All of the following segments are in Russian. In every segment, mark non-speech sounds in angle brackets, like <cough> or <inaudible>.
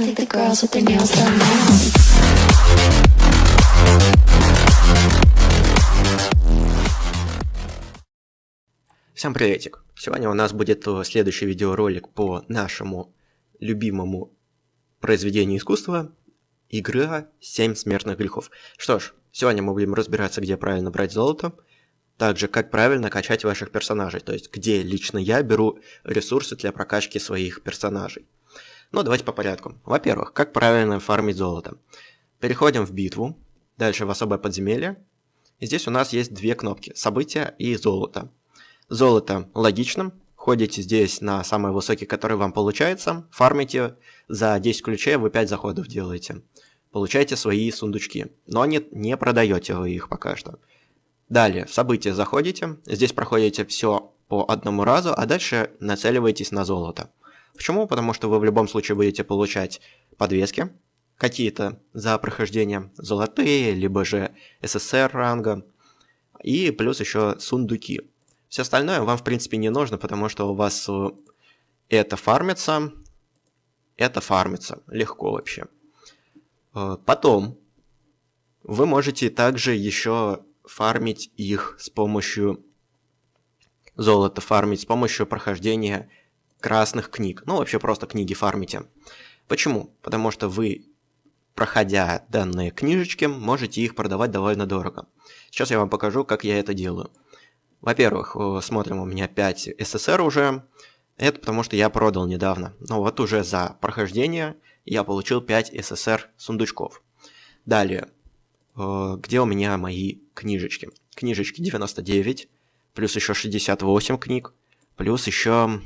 I think the girls with their nails done now. Всем приветик! Сегодня у нас будет э, следующий видеоролик по нашему любимому произведению искусства Игра «Семь смертных грехов». Что ж, сегодня мы будем разбираться, где правильно брать золото, также как правильно качать ваших персонажей, то есть где лично я беру ресурсы для прокачки своих персонажей. Ну, давайте по порядку. Во-первых, как правильно фармить золото. Переходим в битву, дальше в особое подземелье. И здесь у нас есть две кнопки – события и золото. Золото логично. Ходите здесь на самый высокий, который вам получается. Фармите. За 10 ключей вы 5 заходов делаете. Получаете свои сундучки. Но не, не продаете вы их пока что. Далее, в события заходите. Здесь проходите все по одному разу, а дальше нацеливаетесь на золото. Почему? Потому что вы в любом случае будете получать подвески какие-то за прохождение золотые, либо же СССР ранга. И плюс еще сундуки. Все остальное вам, в принципе, не нужно, потому что у вас э, это фармится, это фармится легко вообще. Э, потом вы можете также еще фармить их с помощью золота, фармить с помощью прохождения красных книг. Ну, вообще просто книги фармите. Почему? Потому что вы, проходя данные книжечки, можете их продавать довольно дорого. Сейчас я вам покажу, как я это делаю. Во-первых, смотрим, у меня 5 СССР уже. Это потому, что я продал недавно. Но вот уже за прохождение я получил 5 СССР сундучков. Далее, где у меня мои книжечки? Книжечки 99, плюс еще 68 книг, плюс еще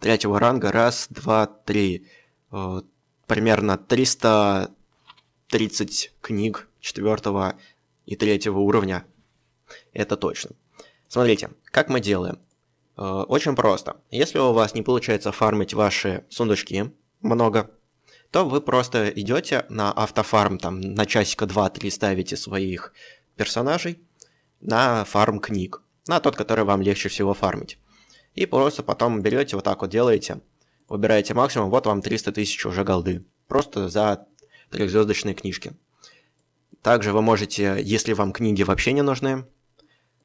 третьего ранга, раз, два, три. Примерно 330 книг четвертого и третьего уровня это точно. Смотрите, как мы делаем. Э, очень просто. Если у вас не получается фармить ваши сундучки много, то вы просто идете на автофарм, там на часика 2-3 ставите своих персонажей на фарм книг, на тот, который вам легче всего фармить. И просто потом берете вот так вот делаете, выбираете максимум, вот вам 300 тысяч уже голды. Просто за трехзвездочные книжки. Также вы можете, если вам книги вообще не нужны,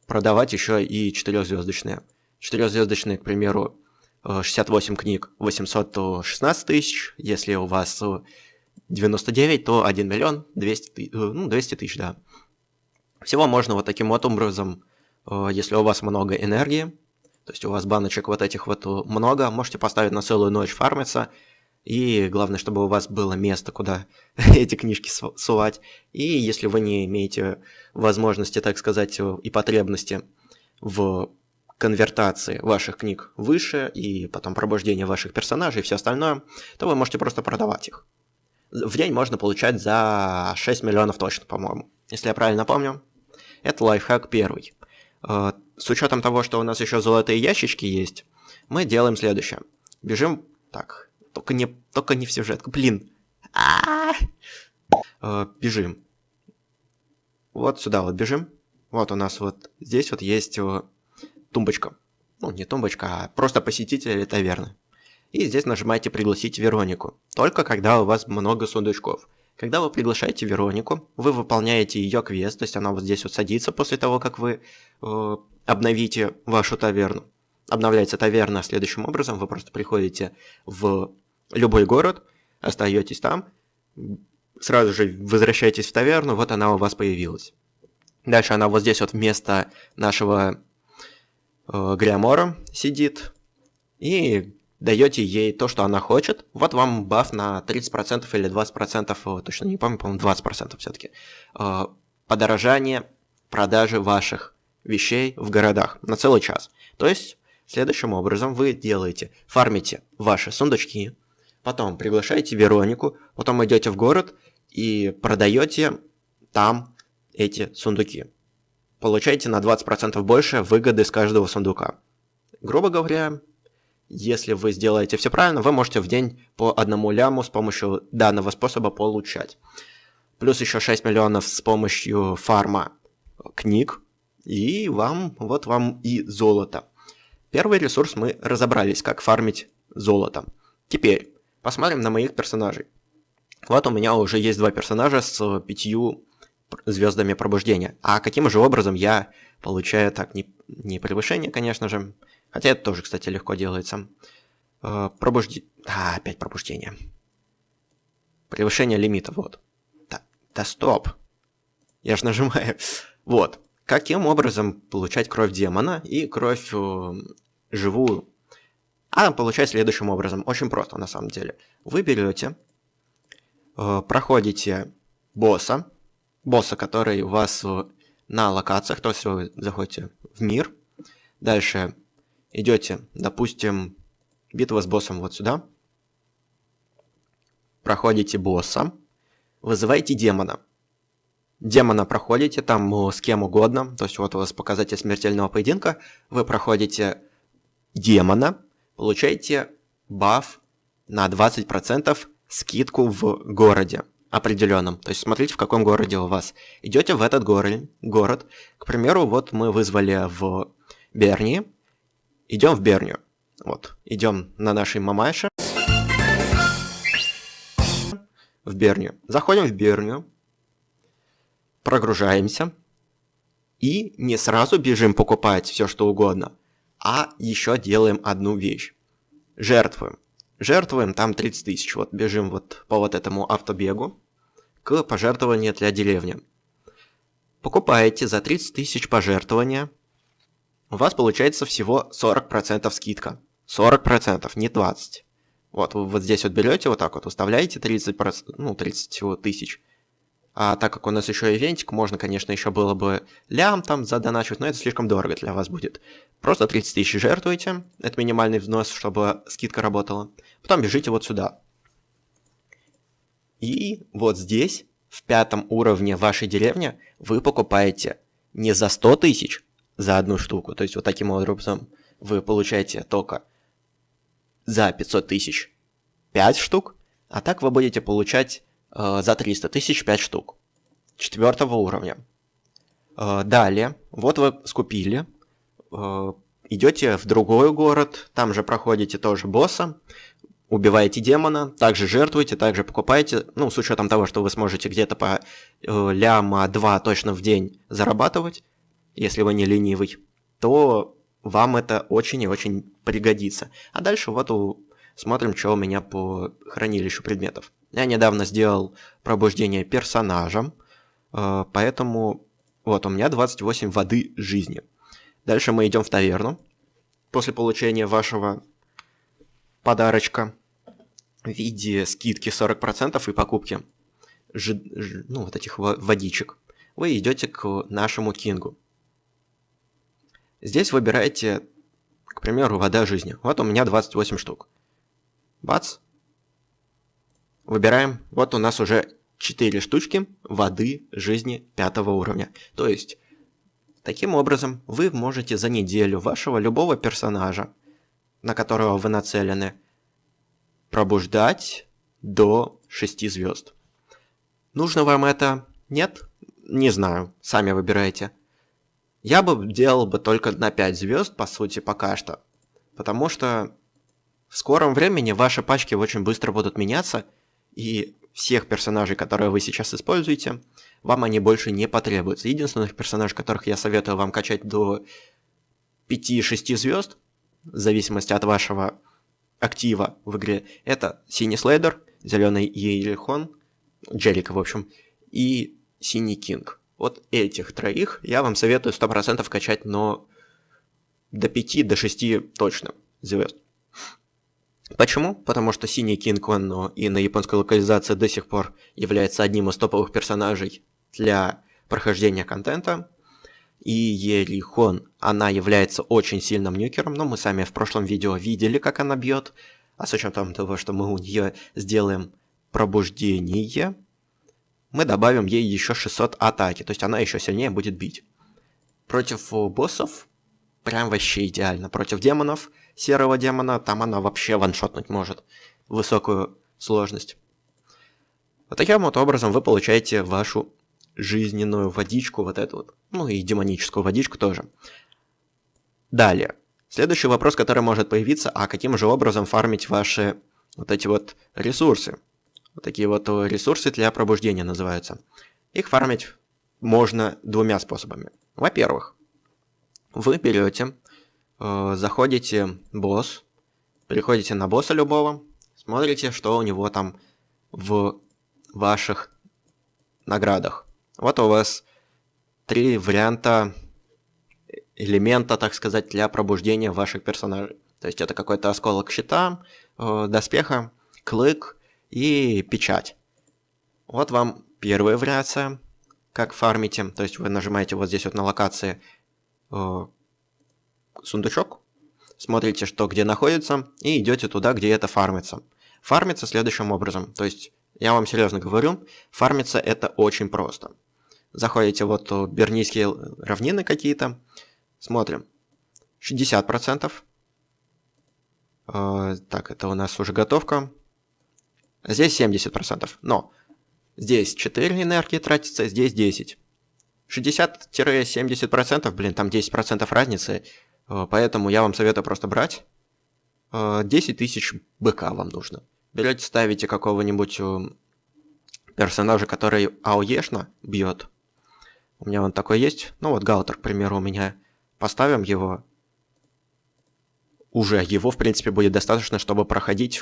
продавать еще и четырехзвездочные. Четырехзвездочные, к примеру, 68 э, книг 816 тысяч, если у вас 99, то 1 миллион 200, э, ну, 200 тысяч, да. Всего можно вот таким вот образом, э, если у вас много энергии, то есть у вас баночек вот этих вот много, можете поставить на целую ночь фармиться, и главное, чтобы у вас было место, куда <laughs> эти книжки сувать. И если вы не имеете возможности, так сказать, и потребности в конвертации ваших книг выше, и потом пробуждение ваших персонажей и все остальное, то вы можете просто продавать их. В день можно получать за 6 миллионов точно, по-моему. Если я правильно помню. Это лайфхак первый. Э, с учетом того, что у нас еще золотые ящички есть, мы делаем следующее. Бежим... Так, только не, только не в сюжет. Блин. А -а -а. Бежим. Вот сюда вот бежим. Вот у нас вот здесь вот есть тумбочка. Ну, не тумбочка, а просто посетители таверны. И здесь нажимаете «Пригласить Веронику». Только когда у вас много сундучков. Когда вы приглашаете Веронику, вы выполняете ее квест, то есть она вот здесь вот садится после того, как вы э, обновите вашу таверну. Обновляется таверна следующим образом, вы просто приходите в любой город, остаетесь там, сразу же возвращаетесь в таверну, вот она у вас появилась. Дальше она вот здесь вот вместо нашего э, Гриамора сидит, и даете ей то, что она хочет. Вот вам баф на 30% или 20%, э, точно не помню, по-моему, 20% все-таки. Э, подорожание продажи ваших вещей в городах на целый час. То есть, следующим образом вы делаете, фармите ваши сундучки, потом приглашаете Веронику, потом идете в город и продаете там эти сундуки. Получаете на 20% больше выгоды с каждого сундука. Грубо говоря, если вы сделаете все правильно, вы можете в день по одному ляму с помощью данного способа получать. Плюс еще 6 миллионов с помощью фарма книг. И вам, вот вам и золото. Первый ресурс мы разобрались, как фармить золото. Теперь Посмотрим на моих персонажей. Вот у меня уже есть два персонажа с пятью звездами пробуждения. А каким же образом я получаю так не, не превышение, конечно же. Хотя это тоже, кстати, легко делается. Э, пробужди... А, опять пробуждение. Превышение лимита, вот. Да, да стоп. Я же нажимаю. Вот. Каким образом получать кровь демона и кровь э, живую? А получать следующим образом. Очень просто, на самом деле. Вы берете, э, проходите босса, босса, который у вас на локациях, то есть вы заходите в мир, дальше идете, допустим, битва с боссом вот сюда, проходите босса, вызываете демона. Демона проходите там с кем угодно, то есть вот у вас показатель смертельного поединка, вы проходите демона, получаете баф на 20% скидку в городе определенном. То есть смотрите, в каком городе у вас. Идете в этот город, город. К примеру, вот мы вызвали в Берни. Идем в Бернию. Вот, идем на нашей мамаше. В Бернию. Заходим в Бернию. Прогружаемся. И не сразу бежим покупать все что угодно, а еще делаем одну вещь. Жертвуем жертвуем там 30 тысяч. Вот бежим вот по вот этому автобегу к пожертвованию для деревни. Покупаете за 30 тысяч пожертвования, у вас получается всего 40% скидка. 40%, не 20%. Вот, вы вот здесь вот берете, вот так вот, уставляете 30%, ну, 30 тысяч. А так как у нас еще ивентик, можно, конечно, еще было бы лям там задоначить, но это слишком дорого для вас будет. Просто 30 тысяч жертвуете, это минимальный взнос, чтобы скидка работала. Потом бежите вот сюда. И вот здесь, в пятом уровне вашей деревни, вы покупаете не за 100 тысяч за одну штуку, то есть вот таким образом вы получаете только за 500 тысяч 5 штук, а так вы будете получать Э, за 300 тысяч 5 штук. Четвертого уровня. Э, далее, вот вы скупили, э, идете в другой город, там же проходите тоже босса, убиваете демона, также жертвуете, также покупаете, ну, с учетом того, что вы сможете где-то по э, ляма 2 точно в день зарабатывать, если вы не ленивый, то вам это очень и очень пригодится. А дальше вот у... смотрим, что у меня по хранилищу предметов. Я недавно сделал пробуждение персонажем, э, поэтому вот у меня 28 воды жизни. Дальше мы идем в таверну. После получения вашего подарочка в виде скидки 40% и покупки ж, ж, ну, вот этих водичек, вы идете к нашему кингу. Здесь выбираете, к примеру, вода жизни. Вот у меня 28 штук. Бац, Выбираем. Вот у нас уже 4 штучки воды жизни пятого уровня. То есть, таким образом, вы можете за неделю вашего любого персонажа, на которого вы нацелены, пробуждать до 6 звезд. Нужно вам это? Нет? Не знаю, сами выбирайте. Я бы делал бы только на 5 звезд, по сути, пока что. Потому что в скором времени ваши пачки очень быстро будут меняться, и всех персонажей, которые вы сейчас используете, вам они больше не потребуются. Единственных персонажей, которых я советую вам качать до 5-6 звезд, в зависимости от вашего актива в игре, это Синий Слейдер, Зеленый Ейлихон, Джерика, в общем, и Синий Кинг. Вот этих троих я вам советую 100% качать, но до 5, до 6 точно звезд. Почему? Потому что Синий Кинг, он и на японской локализации до сих пор является одним из топовых персонажей для прохождения контента. И Ерихон, она является очень сильным нюкером, но мы сами в прошлом видео видели, как она бьет. А с учетом того, что мы у нее сделаем пробуждение, мы добавим ей еще 600 атаки, то есть она еще сильнее будет бить. Против боссов прям вообще идеально. Против демонов серого демона, там она вообще ваншотнуть может. Высокую сложность. Вот таким вот образом вы получаете вашу жизненную водичку, вот эту вот. Ну и демоническую водичку тоже. Далее. Следующий вопрос, который может появиться, а каким же образом фармить ваши вот эти вот ресурсы. Вот такие вот ресурсы для пробуждения называются. Их фармить можно двумя способами. Во-первых, вы берете, э, заходите босс, переходите на босса любого, смотрите, что у него там в ваших наградах. Вот у вас три варианта элемента, так сказать, для пробуждения ваших персонажей. То есть это какой-то осколок щита, э, доспеха, клык и печать. Вот вам первая вариация, как фармите. То есть вы нажимаете вот здесь вот на локации э, сундучок, смотрите, что где находится, и идете туда, где это фармится. Фармится следующим образом. То есть, я вам серьезно говорю, фармится это очень просто. Заходите вот Бернийские равнины какие-то, смотрим. 60%. Э, так, это у нас уже готовка. Здесь 70%. Но здесь 4 энергии тратится, здесь 10. 60-70%, блин, там 10% разницы. Э, поэтому я вам советую просто брать. 10 э, тысяч БК вам нужно. Берете, ставите какого-нибудь э, персонажа, который АОЕшно бьет. У меня он такой есть. Ну вот Галтер, к примеру, у меня. Поставим его. Уже его, в принципе, будет достаточно, чтобы проходить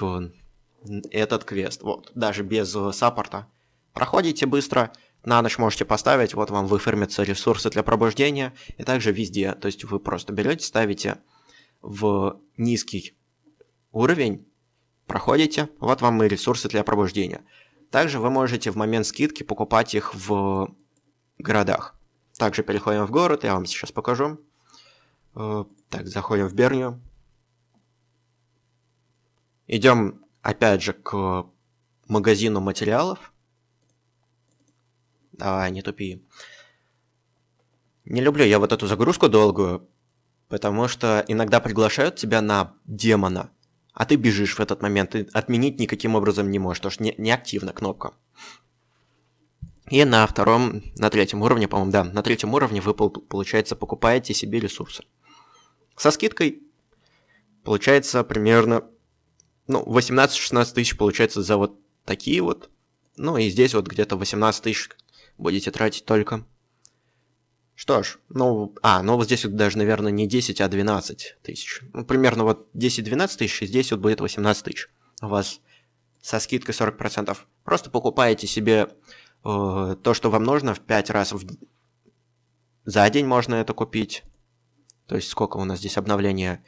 этот квест. Вот, даже без саппорта. Проходите быстро, на ночь можете поставить, вот вам выформятся ресурсы для пробуждения, и также везде. То есть вы просто берете, ставите в низкий уровень, проходите, вот вам и ресурсы для пробуждения. Также вы можете в момент скидки покупать их в городах. Также переходим в город, я вам сейчас покажу. Э, так, заходим в Бернию. Идем опять же к магазину материалов. Давай, не тупи. Не люблю я вот эту загрузку долгую, потому что иногда приглашают тебя на демона, а ты бежишь в этот момент, и отменить никаким образом не можешь, потому что не, не активна кнопка. И на втором, на третьем уровне, по-моему, да, на третьем уровне вы, получается, покупаете себе ресурсы. Со скидкой получается примерно, ну, 18-16 тысяч получается за вот такие вот. Ну и здесь вот где-то 18 тысяч будете тратить только. Что ж, ну, а, ну вот здесь вот даже, наверное, не 10, а 12 тысяч. Ну, примерно вот 10-12 тысяч, и здесь вот будет 18 тысяч. У вас со скидкой 40%. Просто покупаете себе э, то, что вам нужно, в 5 раз в... за день можно это купить. То есть сколько у нас здесь обновления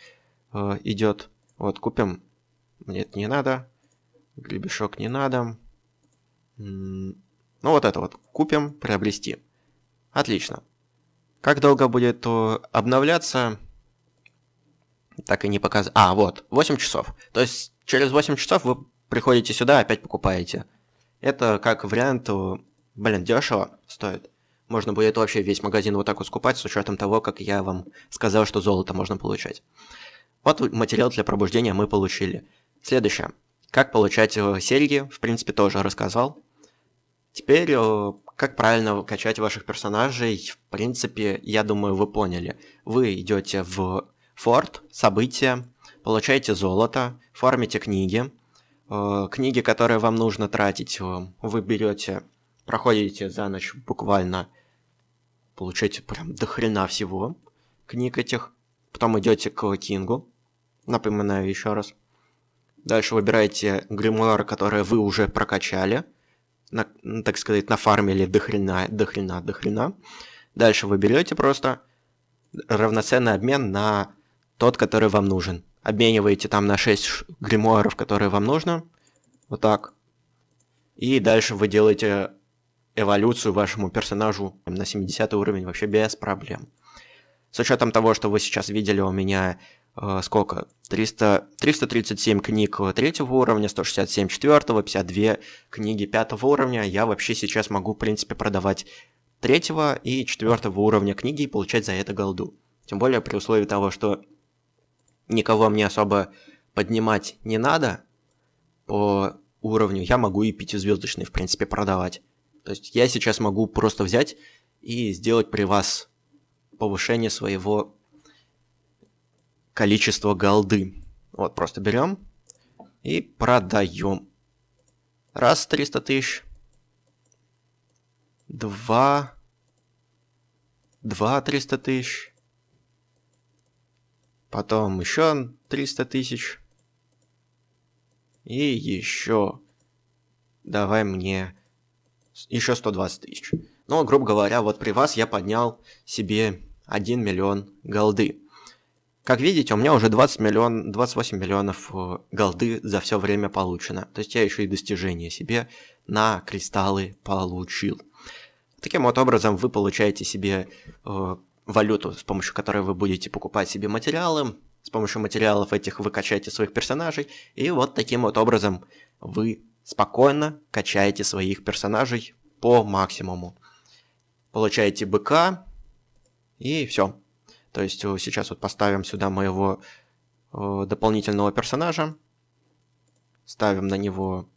э, идет. Вот, купим. Мне это не надо. Гребешок не надо. Ну вот это вот купим, приобрести. Отлично. Как долго будет обновляться? Так и не показывает. А, вот, 8 часов. То есть через 8 часов вы приходите сюда, опять покупаете. Это как вариант, блин, дешево стоит. Можно будет вообще весь магазин вот так вот скупать, с учетом того, как я вам сказал, что золото можно получать. Вот материал для пробуждения мы получили. Следующее. Как получать э, серьги, в принципе, тоже рассказал. Теперь, э, как правильно качать ваших персонажей, в принципе, я думаю, вы поняли. Вы идете в форт, события, получаете золото, фармите книги. Э, книги, которые вам нужно тратить, вы берете, проходите за ночь буквально, получаете прям до хрена всего книг этих. Потом идете к Кингу, напоминаю еще раз. Дальше выбираете гримуары, которые вы уже прокачали – на, так сказать, нафармили до хрена, до хрена, до хрена. Дальше вы берете просто равноценный обмен на тот, который вам нужен. Обмениваете там на 6 гримуаров, которые вам нужно. Вот так. И дальше вы делаете эволюцию вашему персонажу на 70 уровень вообще без проблем. С учетом того, что вы сейчас видели у меня сколько? 300, 337 книг третьего уровня, 167 четвертого, 52 книги пятого уровня. Я вообще сейчас могу, в принципе, продавать третьего и четвертого уровня книги и получать за это голду. Тем более при условии того, что никого мне особо поднимать не надо по уровню, я могу и пятизвездочный, в принципе, продавать. То есть я сейчас могу просто взять и сделать при вас повышение своего количества голды. Вот, просто берем, И продаем. Раз 300 тысяч. Два. Два 300 тысяч. Потом еще 300 тысяч. И еще. Давай мне еще 120 тысяч. Ну, грубо говоря, вот при вас я поднял себе 1 миллион голды. Как видите, у меня уже 20 миллион, 28 миллионов э, голды за все время получено. То есть я еще и достижения себе на кристаллы получил. Таким вот образом вы получаете себе э, валюту, с помощью которой вы будете покупать себе материалы. С помощью материалов этих вы качаете своих персонажей. И вот таким вот образом вы спокойно качаете своих персонажей по максимуму. Получаете быка и все. То есть э, сейчас вот поставим сюда моего э, дополнительного персонажа. Ставим на него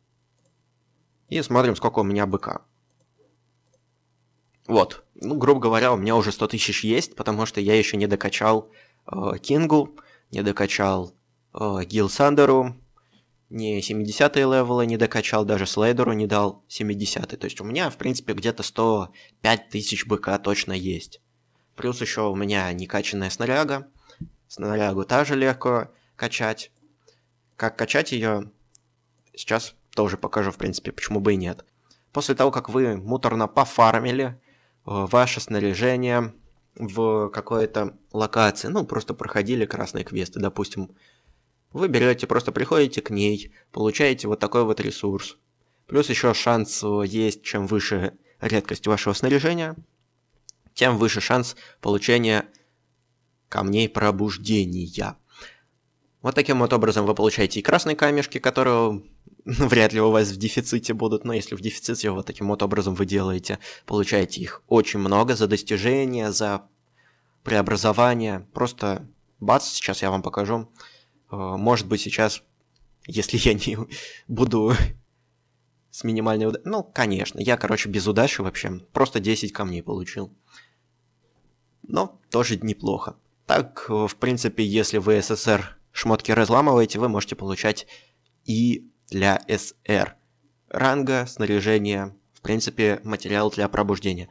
и смотрим, сколько у меня быка. Вот, ну, грубо говоря, у меня уже 100 тысяч есть, потому что я еще не докачал э, Кингу, не докачал э, Гил Сандеру, не 70 левелы не докачал, даже Слейдеру не дал 70 -й. То есть у меня, в принципе, где-то 105 тысяч БК точно есть. Плюс еще у меня некачанная снаряга. Снарягу также легко качать. Как качать ее, сейчас тоже покажу, в принципе, почему бы и нет. После того, как вы муторно пофармили э, ваше снаряжение в какой-то локации, ну, просто проходили красные квесты, допустим, вы берете, просто приходите к ней, получаете вот такой вот ресурс. Плюс еще шанс э, есть, чем выше редкость вашего снаряжения, тем выше шанс получения камней пробуждения. Вот таким вот образом вы получаете и красные камешки, которые <laughs> вряд ли у вас в дефиците будут, но если в дефиците, вот таким вот образом вы делаете, получаете их очень много за достижения, за преобразование. Просто бац, сейчас я вам покажу. Э, может быть сейчас, если я не <laughs> буду с минимальной удачей... Ну, конечно, я, короче, без удачи вообще. Просто 10 камней получил но тоже неплохо. Так, в принципе, если вы СССР шмотки разламываете, вы можете получать и для СР. Ранга, снаряжение, в принципе, материал для пробуждения.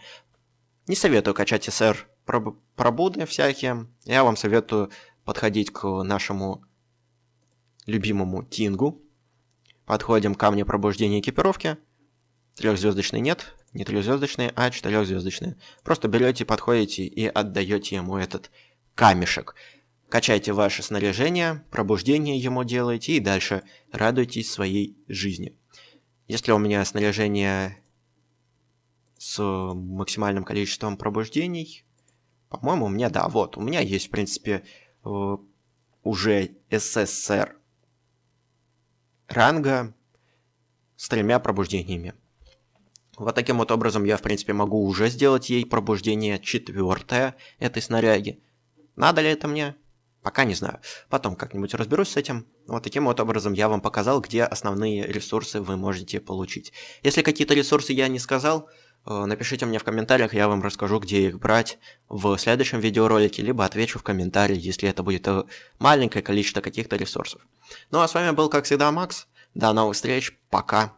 Не советую качать СР проб пробуды всякие. Я вам советую подходить к нашему любимому Тингу. Подходим к камню пробуждения экипировки. Трехзвездочный нет, не трехзвездочные, а четырехзвездочные. Просто берете, подходите и отдаете ему этот камешек. Качайте ваше снаряжение, пробуждение ему делаете и дальше радуйтесь своей жизни. Если у меня снаряжение с максимальным количеством пробуждений, по-моему, у меня, да, вот, у меня есть, в принципе, э, уже СССР ранга с тремя пробуждениями. Вот таким вот образом я, в принципе, могу уже сделать ей пробуждение четвертое этой снаряги. Надо ли это мне? Пока не знаю. Потом как-нибудь разберусь с этим. Вот таким вот образом я вам показал, где основные ресурсы вы можете получить. Если какие-то ресурсы я не сказал, напишите мне в комментариях, я вам расскажу, где их брать в следующем видеоролике, либо отвечу в комментарии, если это будет э, маленькое количество каких-то ресурсов. Ну а с вами был, как всегда, Макс. До новых встреч, пока.